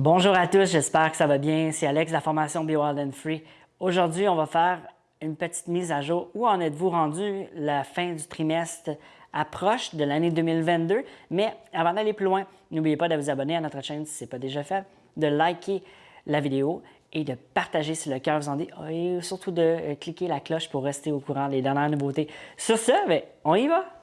Bonjour à tous, j'espère que ça va bien. C'est Alex de la formation Be Wild and Free. Aujourd'hui, on va faire une petite mise à jour. Où en êtes-vous rendu? La fin du trimestre approche de l'année 2022. Mais avant d'aller plus loin, n'oubliez pas de vous abonner à notre chaîne si ce n'est pas déjà fait, de liker la vidéo et de partager si le cœur vous en dit, et surtout de euh, cliquer la cloche pour rester au courant des dernières nouveautés. Sur ce, ben, on y va!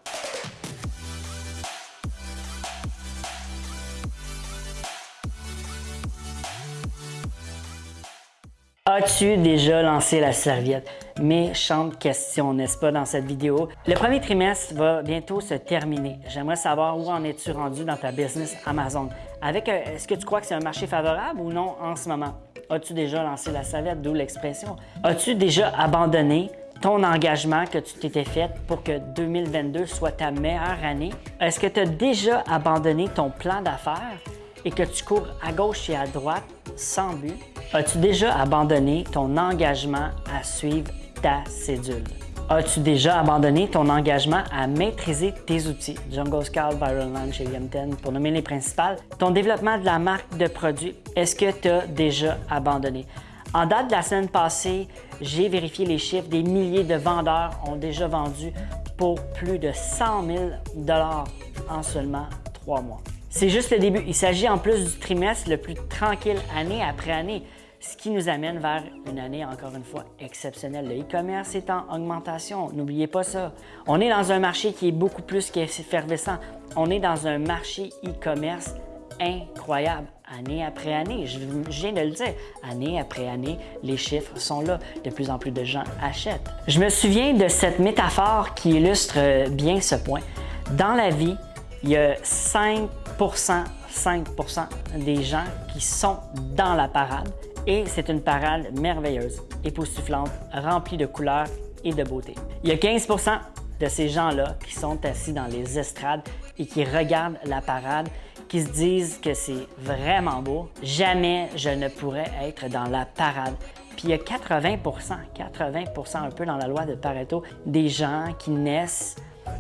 As-tu déjà lancé la serviette? Méchante question, n'est-ce pas, dans cette vidéo? Le premier trimestre va bientôt se terminer. J'aimerais savoir où en es-tu rendu dans ta business Amazon? Avec, euh, est-ce que tu crois que c'est un marché favorable ou non en ce moment? As-tu déjà lancé la serviette, d'où l'expression? As-tu déjà abandonné ton engagement que tu t'étais fait pour que 2022 soit ta meilleure année? Est-ce que tu as déjà abandonné ton plan d'affaires et que tu cours à gauche et à droite sans but? As-tu déjà abandonné ton engagement à suivre ta cédule? As-tu déjà abandonné ton engagement à maîtriser tes outils? Jungle Scout, Viral Launch et Yum10 pour nommer les principales. Ton développement de la marque de produit, est-ce que tu as déjà abandonné? En date de la semaine passée, j'ai vérifié les chiffres. Des milliers de vendeurs ont déjà vendu pour plus de 100 000 en seulement trois mois. C'est juste le début. Il s'agit en plus du trimestre le plus tranquille année après année, ce qui nous amène vers une année encore une fois exceptionnelle. Le e-commerce est en augmentation, n'oubliez pas ça. On est dans un marché qui est beaucoup plus qu'effervescent. On est dans un marché e-commerce incroyable, année après année. Je, viens de le dire, année après année, les chiffres sont là. De plus en plus de gens achètent. Je me souviens de cette métaphore qui illustre bien ce point. Dans la vie, il y a 5% 5% des gens qui sont dans la parade et c'est une parade merveilleuse, époustouflante, remplie de couleurs et de beauté. Il y a 15% de ces gens-là qui sont assis dans les estrades et qui regardent la parade, qui se disent que c'est vraiment beau. Jamais je ne pourrais être dans la parade. Puis il y a 80% 80% un peu dans la loi de Pareto, des gens qui naissent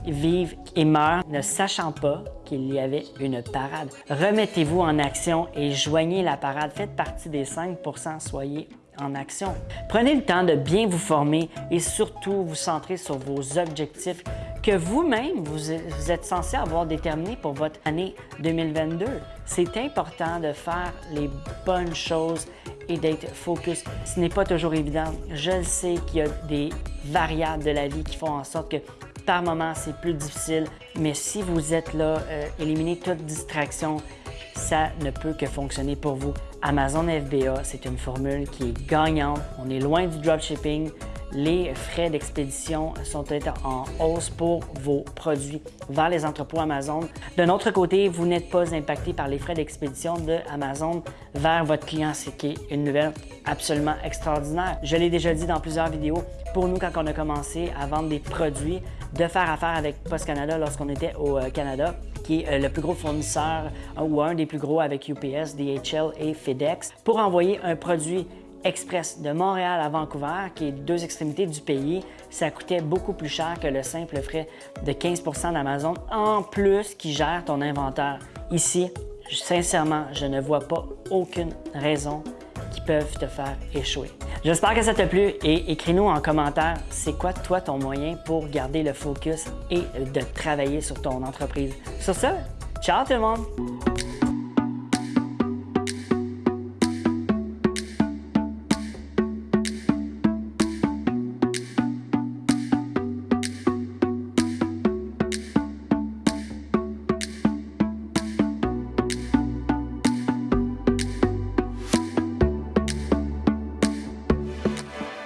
vivent et meurent ne sachant pas qu'il y avait une parade. Remettez-vous en action et joignez la parade. Faites partie des 5% soyez en action. Prenez le temps de bien vous former et surtout vous centrer sur vos objectifs que vous-même, vous, êtes censé avoir déterminés pour votre année 2022. C'est important de faire les bonnes choses et d'être focus. Ce n'est pas toujours évident. Je sais qu'il y a des variables de la vie qui font en sorte que par moment, c'est plus difficile, mais si vous êtes là, euh, éliminez toute distraction, ça ne peut que fonctionner pour vous. Amazon FBA, c'est une formule qui est gagnante. On est loin du dropshipping. Les frais d'expédition sont en hausse pour vos produits vers les entrepôts Amazon. D'un autre côté, vous n'êtes pas impacté par les frais d'expédition de Amazon vers votre client, ce qui est une nouvelle absolument extraordinaire. Je l'ai déjà dit dans plusieurs vidéos, pour nous, quand on a commencé à vendre des produits, de faire affaire avec Post Canada lorsqu'on était au euh, Canada, qui est euh, le plus gros fournisseur ou un des plus gros avec UPS, DHL et FedEx, pour envoyer un produit express de Montréal à Vancouver, qui est deux extrémités du pays, ça coûtait beaucoup plus cher que le simple frais de 15% d'Amazon, en plus qui gère ton inventaire. Ici, sincèrement, je ne vois pas aucune raison qui peuvent te faire échouer. J'espère que ça t'a plu et écris-nous en commentaire c'est quoi toi ton moyen pour garder le focus et de travailler sur ton entreprise. Sur ce, ciao tout le monde!